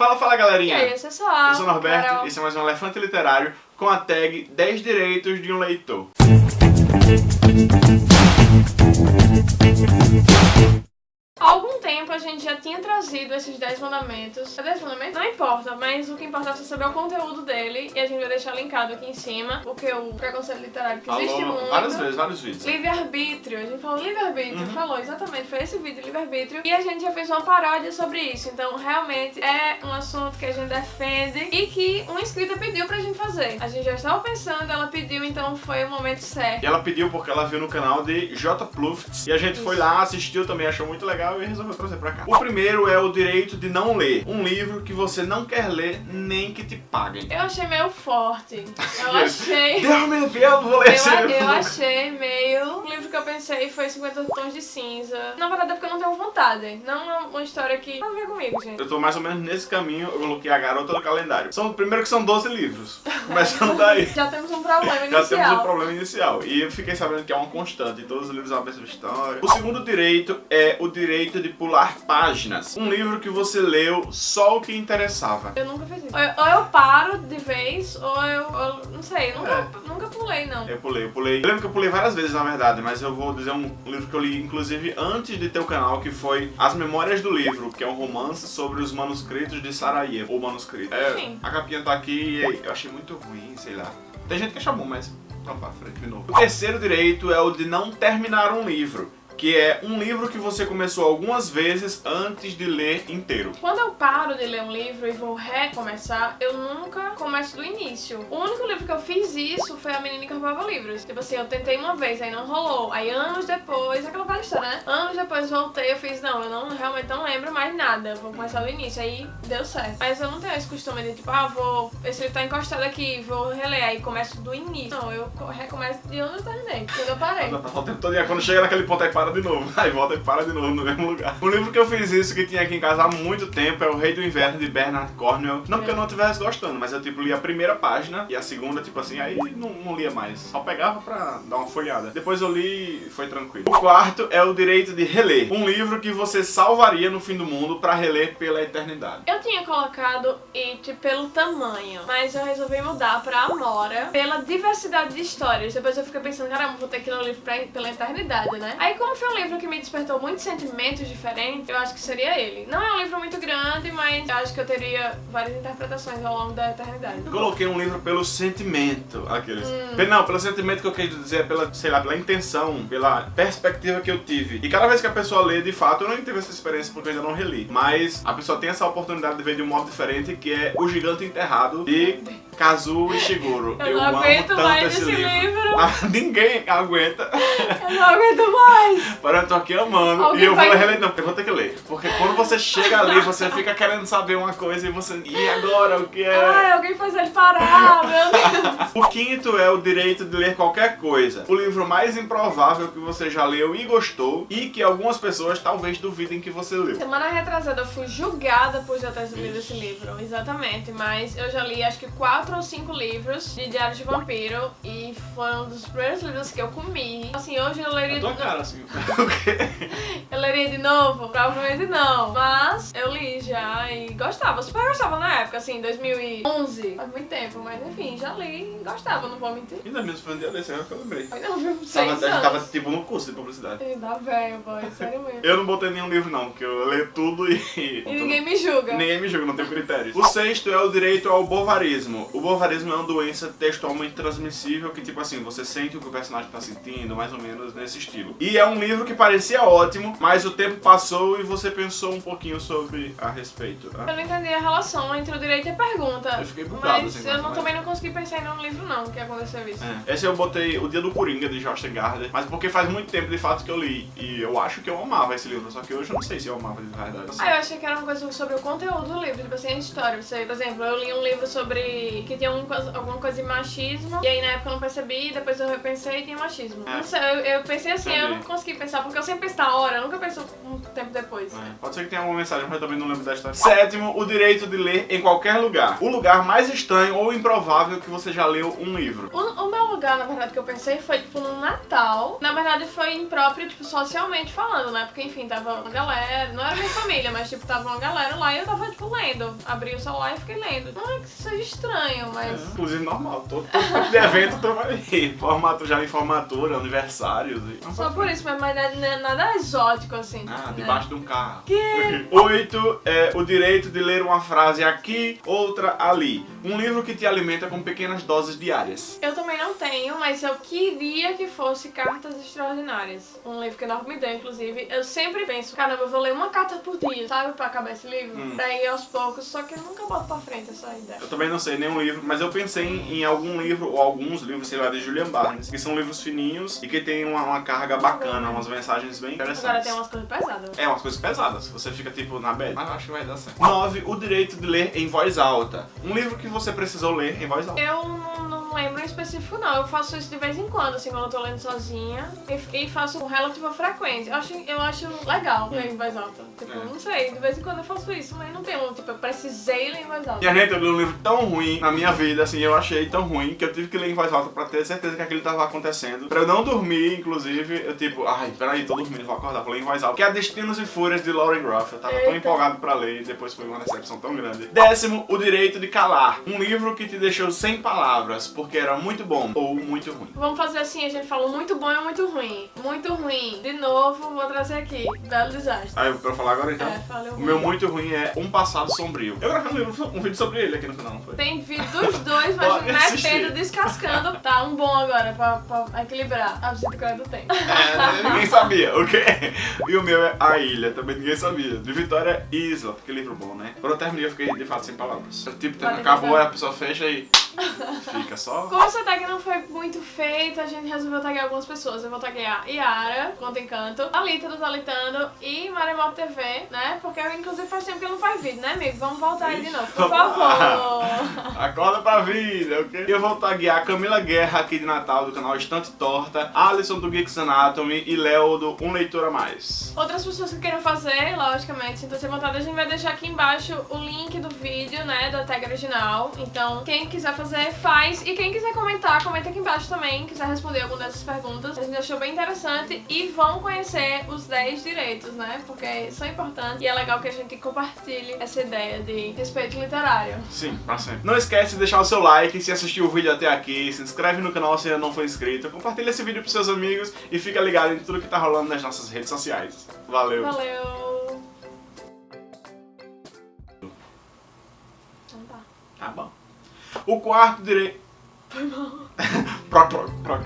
Fala, fala E galerinha! aí, pessoal? Eu sou o Norberto, Carol. esse é mais um Elefante Literário com a tag 10 direitos de um leitor. Tempo a gente já tinha trazido esses 10 mandamentos. É 10 mandamentos? Não importa, mas o que importa é você saber o conteúdo dele. E a gente vai deixar linkado aqui em cima, porque o preconceito literário que existe Falou muito. várias vezes, vários vídeos. Livre-arbítrio, a gente falou livre-arbítrio, Uhum. falou exatamente, foi esse vídeo, livre-arbítrio, e a gente já fez uma paródia sobre isso, então realmente é um assunto que a gente defende e que uma inscrita pediu pra gente fazer. A gente já estava pensando, ela pediu, então foi o momento certo. E ela pediu porque ela viu no canal de J. Pluft e a gente foi lá, assistiu também, achou muito legal e resolveu trazer pra cá. O primeiro é o direito de não ler. Um livro que você não quer ler nem que te paguem. Eu achei meio forte, eu achei... Deus me livre, eu não vou ler esse Eu, livro. eu achei meio. O livro que eu pensei foi 50 Tons de Cinza. Na verdade é porque eu não tenho vontade. Não é uma história que. Não vem comigo, gente. Eu tô mais ou menos nesse caminho, eu coloquei a garota do calendário. São, primeiro que são 12 livros. Começando daí. Já temos um problema Já inicial. temos um problema inicial. E eu fiquei sabendo que é uma constante. Todos os livros é uma mesma história. O segundo direito é o direito de pular páginas. Um livro que você leu só o que interessava. Eu nunca fiz isso. Ou eu, eu paro de vez, ou eu. ou- não sei, nunca, É. nunca pulei, não. Eu pulei, eu pulei. Eu lembro que eu pulei várias vezes, na verdade, mas eu vou dizer um livro que eu li, inclusive, antes de ter o canal, que foi As Memórias do Livro, que é um romance sobre os manuscritos de Sarajevo, ou manuscrito. É, Sim. a capinha tá aqui e eu achei muito ruim, sei lá. Tem gente que achou bom, mas vamos pra frente de novo. O terceiro direito é o de não terminar um livro. Que é um livro que você começou algumas vezes antes de ler inteiro. Quando eu paro de ler um livro e vou recomeçar, eu nunca começo do início. O único livro que eu fiz isso foi A Menina que Roubava Livros. Tipo assim, eu tentei uma vez, aí não rolou. Aí anos depois, aquela história, né? Anos depois voltei, eu fiz, não, eu não realmente não lembro mais nada. Vou começar do início. Aí deu certo. Mas eu não tenho esse costume de tipo, ah, vou. Esse livro tá encostado aqui, vou reler. Aí começo do início. Não, eu co- recomeço de onde eu terminei. Quando eu parei. Ela tá o tempo todo, aí quando chega naquele ponto aí para de novo. Aí volta e para de novo no mesmo lugar. O livro que eu fiz isso, que tinha aqui em casa há muito tempo, é O Rei do Inverno, de Bernard Cornwell. Não porque eu não estivesse gostando, mas eu tipo li a primeira página e a segunda, tipo assim, aí não, não lia mais. Só pegava pra dar uma folhada. Depois eu li e foi tranquilo. O quarto é o direito de reler. Um livro que você salvaria no fim do mundo pra reler pela eternidade. Eu tinha colocado It pelo tamanho, mas eu resolvi mudar pra Amora pela diversidade de histórias. Depois eu fiquei pensando, caramba, vou ter que ler o livro pra, pela eternidade, né? Aí como foi um livro que me despertou muitos sentimentos diferentes, eu acho que seria ele. Não é um livro muito grande, mas eu acho que eu teria várias interpretações ao longo da eternidade. Eu coloquei um livro pelo sentimento, aqueles. Pe- Não, pelo sentimento que eu quis dizer, pela, sei lá, pela intenção, pela perspectiva que eu tive. E cada vez que a pessoa lê, de fato, eu não tive essa experiência porque eu ainda não reli. Mas a pessoa tem essa oportunidade de ver de um modo diferente, que é O Gigante Enterrado, de Kazuo Ishiguro. Eu não aguento mais esse livro. Ah, ninguém aguenta. Eu não aguento mais! Mas eu tô aqui amando. Alguém e eu vou reler, não, eu vou ter que ler. Porque quando você chega ali, você fica querendo saber uma coisa e você. E agora? O que é? Ai, alguém faz ele parar, meu Deus! O quinto é o direito de ler qualquer coisa. O livro mais improvável que você já leu e gostou e que algumas pessoas talvez duvidem que você leu. Semana retrasada eu fui julgada por já ter lido esse livro, exatamente, mas eu já li acho que quatro ou cinco livros de Diário de Vampiro e foi um dos primeiros livros que eu comi. Assim, hoje eu leria, A tua cara, assim. O quê? eu leria de novo? Provavelmente não, mas eu li já e gostava, super gostava na época, assim, 2011, faz muito tempo, mas enfim, já li e gostava, não vou mentir. Ainda mesmo foi um dia desse, agora que eu lembrei. Ai não, viu? Tava, Seis a gente tava anos. tipo no curso de publicidade. Ainda velho, boy, sério mesmo. Eu não botei nenhum livro não, porque eu leio tudo e... E ninguém me julga. Ninguém me julga, não tenho critérios. O sexto é o direito ao bovarismo. O bovarismo é uma doença textualmente transmissível que, tipo assim, você sente o que o personagem tá sentindo, mais ou menos nesse estilo. E é um livro que parecia ótimo, mas o tempo passou e você pensou um pouquinho sobre a respeito. Eu né? não entendi a relação entre o direito e a pergunta. Eu fiquei bugado, Mas assim, eu não, também não consegui pensar em nenhum livro não que aconteceu isso. É. Esse eu botei O Dia do Coringa, de Josh Gardner, mas porque faz muito tempo de fato que eu li. E eu acho que eu amava esse livro, só que hoje eu não sei se eu amava de verdade. assim. Ah, eu achei que era uma coisa sobre o conteúdo do livro, tipo assim, a história. Você, por exemplo, eu li um livro sobre que tinha um alguma coisa de machismo, e aí na época eu não percebi, depois eu repensei e tinha machismo. É. Não sei, eu, eu pensei assim, eu Entendi. não consegui consegui pensar, porque eu sempre penso na hora, eu nunca penso um tempo depois. É, pode ser que tenha alguma mensagem, mas eu também não lembro da história. Sétimo, o direito de ler em qualquer lugar. O lugar mais estranho ou improvável que você já leu um livro. O, o meu lugar, na verdade, que eu pensei foi, tipo, no Natal. Na verdade, foi impróprio, tipo, socialmente falando, né? Porque, enfim, tava uma galera, não era minha família, mas, tipo, tava uma galera lá e eu tava, tipo, lendo. Abri o celular e fiquei lendo. Não é que isso seja estranho, mas... É, inclusive normal, todo, todo tipo de evento tu vai. Formato já em formatura, aniversários e... Só por isso, mas, mas não é nada exótico, assim. Ah, né? debaixo de um carro. Que? Oito é o direito de ler uma frase aqui, outra ali. Um livro que te alimenta com pequenas doses diárias. Eu também não tenho, mas eu queria que fosse Cartas Extraordinárias. Um livro que a Norma me deu, inclusive. Eu sempre penso, caramba, eu vou ler uma carta por dia, sabe? Pra acabar esse livro. Hum. Pra ir aos poucos, só que eu nunca boto pra frente essa ideia. Eu também não sei nenhum livro, mas eu pensei em, em algum livro, ou alguns livros, sei lá, de Julian Barnes, que são livros fininhos e que tem uma, uma carga bacana, umas mensagens bem interessantes. Agora tem umas coisas pesadas. É, umas coisas pesadas. Você fica tipo na bad. Mas eu acho que vai dar certo. 9. O direito de ler em voz alta. Um livro que você precisou ler em voz alta. Eu não, não lembro em específico, não. Eu faço isso de vez em quando, assim, quando eu tô lendo sozinha. E, e faço com relativa frequência. Eu acho, eu acho legal ler em voz alta. Tipo, É. não sei, de vez em quando eu faço isso, mas não tenho, tipo, eu precisei ler em voz alta. E a gente, eu li um livro tão ruim na minha vida, assim, eu achei tão ruim que eu tive que ler em voz alta pra ter certeza que aquilo tava acontecendo. Pra eu não dormir, inclusive, eu tipo, ai, peraí, tô dormindo, vou acordar, vou ler em voz alta. Que é Destinos e Fúrias de Lauren Groff. Eu tava tão Eita. empolgado pra ler e depois foi uma decepção tão grande. Décimo, O Direito de Calar. Um livro que te deixou sem palavras, porque era muito bom ou muito ruim. Vamos fazer assim, a gente falou muito bom e muito ruim. Muito ruim. De novo, vou trazer aqui. Belo desastre. Aí, pra falar agora então. É, falei O ruim. meu muito ruim é Um Passado Sombrio. Eu gravei um, um vídeo sobre ele aqui no canal, não foi? Tem vídeo dos dois, mas metendo, descascando. Tá, um bom agora pra, pra equilibrar. A visita que eu do tempo. É, ninguém sabia, ok? E o meu é A Ilha, também ninguém sabia. De Vitória Isla, que livro bom, né? Quando eu terminei, eu fiquei de fato sem palavras. Tipo, acabou, a pessoa fecha e fica só. Como essa tag não foi muito feita, a gente resolveu taguear algumas pessoas. Eu vou taguear Yara, Conta Encanto, Alita do Talitando e Maremoto TV, né? Porque inclusive faz tempo que não faz vídeo, né, amigo? Vamos voltar aí de novo, por favor. Acorda pra vida, ok? E eu vou taguear Camila Guerra aqui de Natal do canal Estante Torta, Alisson do Geeks Anatomy e Léo do Um Leitor a Mais. Outras pessoas que queiram fazer, logicamente, sintam-se à vontade, a gente vai deixar aqui embaixo o link do vídeo, né, da tag original. Então, quem quiser fazer, faz. E quem quiser comentar, comenta aqui embaixo também, quiser responder alguma dessas perguntas. A gente achou bem interessante e vão conhecer os 10 direitos, né, porque são importantes e é legal que a gente compartilhe essa ideia de respeito literário. Sim, pra sempre. Não esquece de deixar o seu like se assistiu o vídeo até aqui, se inscreve no canal se ainda não for inscrito, compartilha esse vídeo pros seus amigos e fica ligado em tudo que tá rolando nas nossas redes sociais. Valeu! Valeu! O quarto direito. Foi mal. Proc, proc, proc.